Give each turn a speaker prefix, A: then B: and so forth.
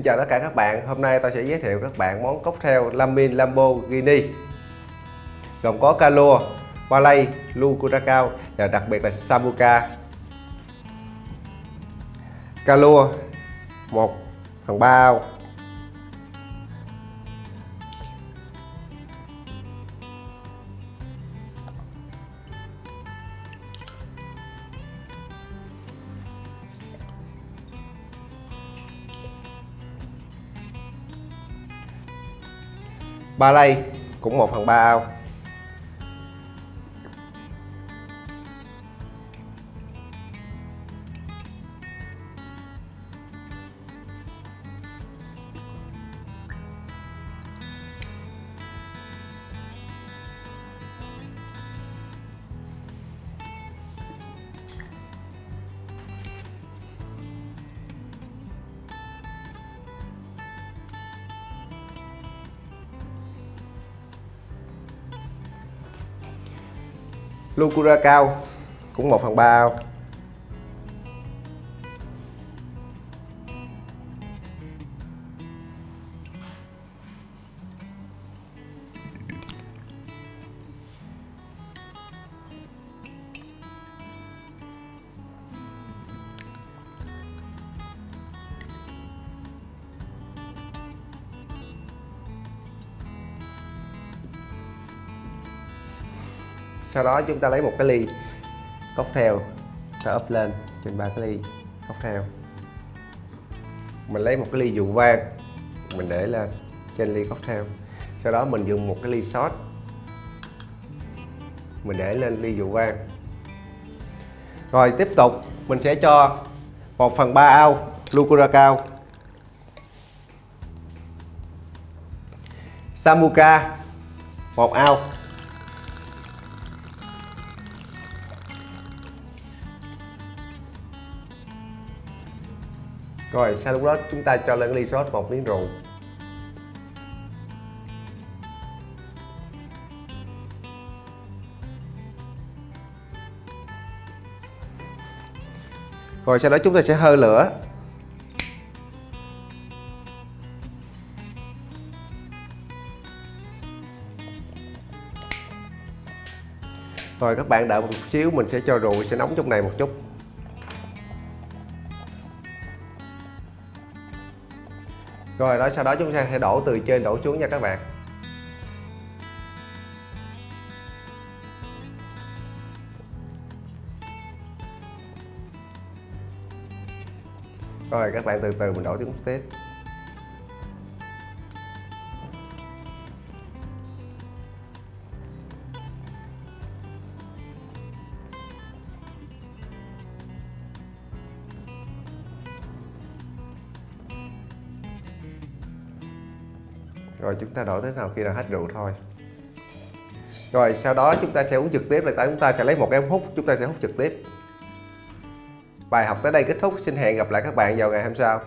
A: Xin chào tất cả các bạn, hôm nay tôi sẽ giới thiệu các bạn món cocktail Lamin Lamborghini Gồm có Calua, Malay, Lu Curacao và đặc biệt là Sambuca Calua 1 phần 3 ao ba lây cũng 1 phần 3 ao. Lucura cao cũng 1 phần 3 sau đó chúng ta lấy một cái ly cocktail, ta ấp lên trên ba cái ly cocktail. Mình lấy một cái ly rượu vang, mình để lên trên ly cocktail. Sau đó mình dùng một cái ly sót mình để lên ly rượu vang. Rồi tiếp tục, mình sẽ cho 1 phần 3 ao lucura cao. Samuka, một ao. Rồi, sau lúc đó chúng ta cho lên ly sốt một miếng rượu. Rồi, sau đó chúng ta sẽ hơi lửa. Rồi, các bạn đợi một xíu, mình sẽ cho rượu, sẽ nóng trong này một chút. Rồi, đó, sau đó chúng ta sẽ đổ từ trên đổ xuống nha các bạn. Rồi, các bạn từ từ mình đổ xuống tiếp. Rồi chúng ta đổ tới nào khi nào hết rượu thôi. Rồi sau đó chúng ta sẽ uống trực tiếp, là tại chúng ta sẽ lấy một cái ống hút, chúng ta sẽ hút trực tiếp. Bài học tới đây kết thúc. Xin hẹn gặp lại các bạn vào ngày hôm sau.